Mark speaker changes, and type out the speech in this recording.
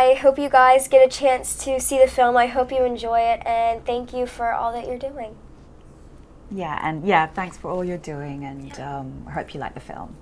Speaker 1: I hope you guys get a chance to see the film. I hope you enjoy it, and thank you for all that you're doing.
Speaker 2: Yeah, and yeah, thanks for all you're doing, and um, I hope you like the film.